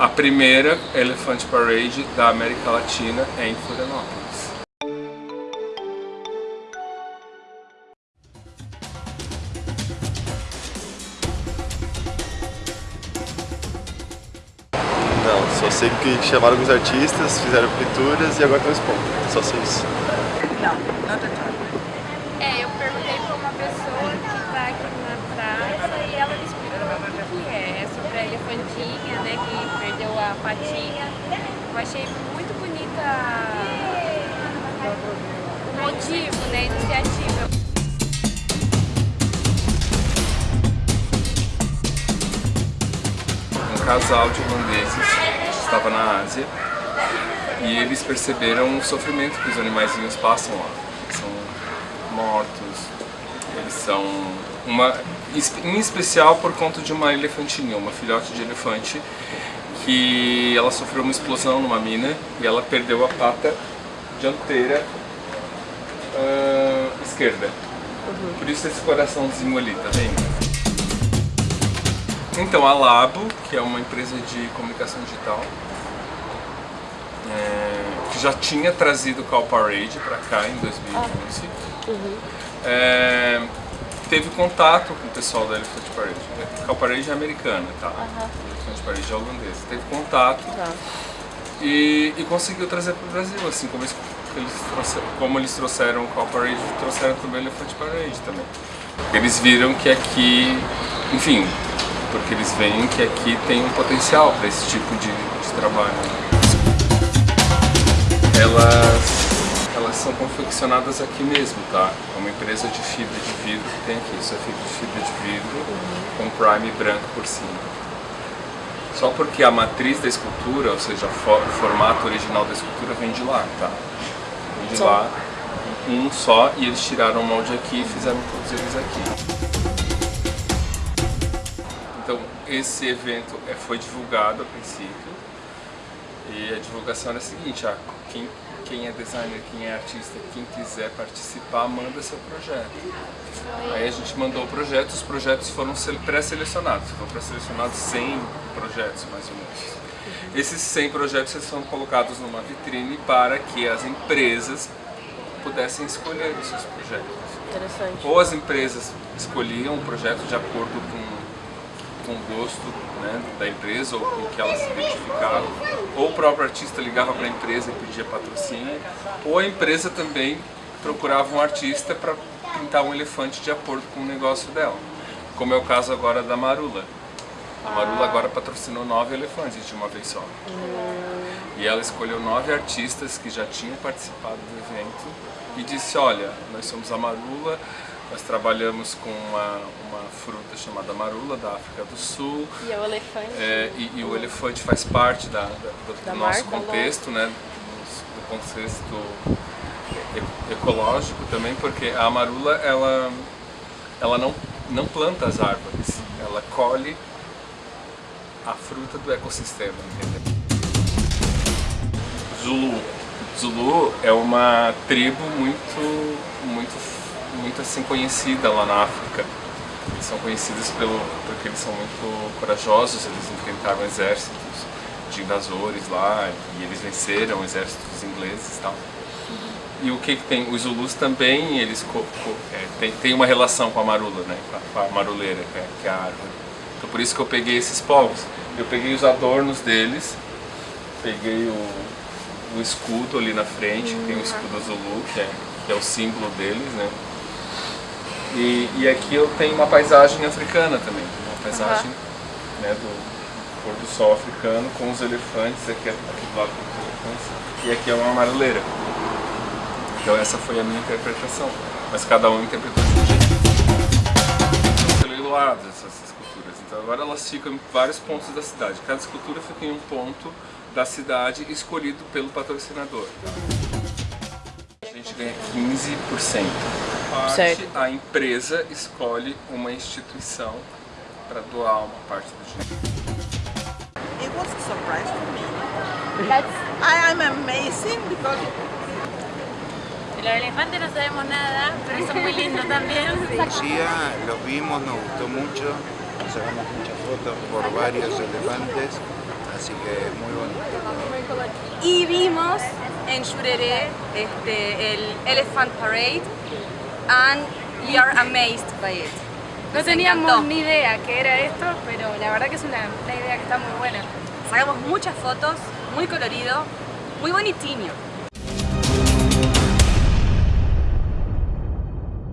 a primeira Elephant Parade da América Latina é em Florianópolis. Não, só sei que chamaram alguns artistas, fizeram pinturas e agora estão expondo. Só sei isso. Não, at all. É, eu perguntei pra uma pessoa que tá aqui na praça e ela me explicou o que é. Elefantinha, né, que perdeu a patinha. Eu achei muito bonita o motivo, né, a iniciativa. Um casal de holandeses estava na Ásia e eles perceberam o sofrimento que os animaizinhos passam lá. São mortos, eles são uma em especial por conta de uma elefantinha, uma filhote de elefante que ela sofreu uma explosão numa mina e ela perdeu a pata dianteira ah, esquerda. Por isso esse coraçãozinho ali, tá vendo? Então, a Labo, que é uma empresa de comunicação digital, é, que já tinha trazido o Call Parade para cá em 2011, é, teve contato com o pessoal da Elephant Parade. Call Parade é americana, tá? Elephant Parade é holandesa. Teve contato e, e conseguiu trazer para o Brasil, assim como eles, como eles trouxeram o Call Parade, trouxeram também o Elephant Parade também. Eles viram que aqui, enfim, porque eles veem que aqui tem um potencial para esse tipo de, de trabalho. Elas, elas são confeccionadas aqui mesmo, tá? É uma empresa de fibra de vidro que tem aqui. Isso é fibra de vidro com prime branco por cima. Só porque a matriz da escultura, ou seja, o formato original da escultura vem de lá, tá? Vem de Só. lá, um só, e eles tiraram o molde aqui e fizeram todos eles aqui. Então, esse evento é, foi divulgado a princípio e a divulgação era a seguinte, ah, quem, quem é designer, quem é artista, quem quiser participar, manda seu projeto. Aí a gente mandou o projeto, os projetos foram sele- pré-selecionados, foram pré-selecionados 100 projetos mais ou menos. Esses 100 projetos foram colocados numa vitrine para que as empresas pudessem escolher os seus projetos. Interessante. Ou as empresas escolhiam o projeto de acordo com, com o gosto né, da empresa ou com o que elas se identificavam, ou o próprio artista ligava para a empresa e pedia patrocínio, ou a empresa também procurava um artista para pintar um elefante de acordo com o negócio dela, como é o caso agora da Marula. A Marula agora patrocinou nove elefantes de uma vez só. E ela escolheu nove artistas que já tinham participado do evento e disse, olha, nós somos a Marula, nós trabalhamos com uma, uma fruta chamada marula da África do Sul E é o elefante. é, e, e o elefante faz parte da, da- do, Da do nosso marca, contexto, né, do, contexto ecológico também, porque a marula ela, ela não, não planta as árvores, ela colhe a fruta do ecossistema, entendeu? Zulu. Zulu é uma tribo muito, muito, muito assim conhecida lá na África. Eles são conhecidos pelo, porque eles são muito corajosos, eles enfrentaram exércitos de invasores lá e eles venceram exércitos ingleses e tal. E o que, que tem? Os Zulus também, eles é, tem, tem uma relação com a marula, né? com, a, maruleira, que é, que é a árvore. Então por isso que eu peguei esses povos. Eu peguei os adornos deles, peguei o, o escudo ali na frente, tem o escudo Zulu, que é, que é o símbolo deles, né? E, e aqui eu tenho uma paisagem africana também, uma paisagem né, do pôr do sol africano com os elefantes, aqui, aqui do lado com os elefantes, e aqui é uma maruleira. Então essa foi a minha interpretação, mas cada um interpretou de um jeito. São celuladas essas esculturas, então agora elas ficam em vários pontos da cidade. Cada escultura fica em um ponto da cidade escolhido pelo patrocinador. A gente ganha 15%. Parte, Certo. a empresa escolhe uma instituição para doar uma parte do dinheiro. It was a surprise for me. That's, I am amazing because los elefantes no sabemos nada, pero son muy lindos también. Lucía, los vimos, nos gustó mucho, sacamos muchas fotos por varios elefantes, así que muy bonito. Y vimos en Shurere este, el Elephant Parade and we are amazed by it. No teníamos ni idea que era esto, pero la verdad que es una, una idea que está muy buena. Sacamos muchas fotos, muy colorido, muy bonitiño.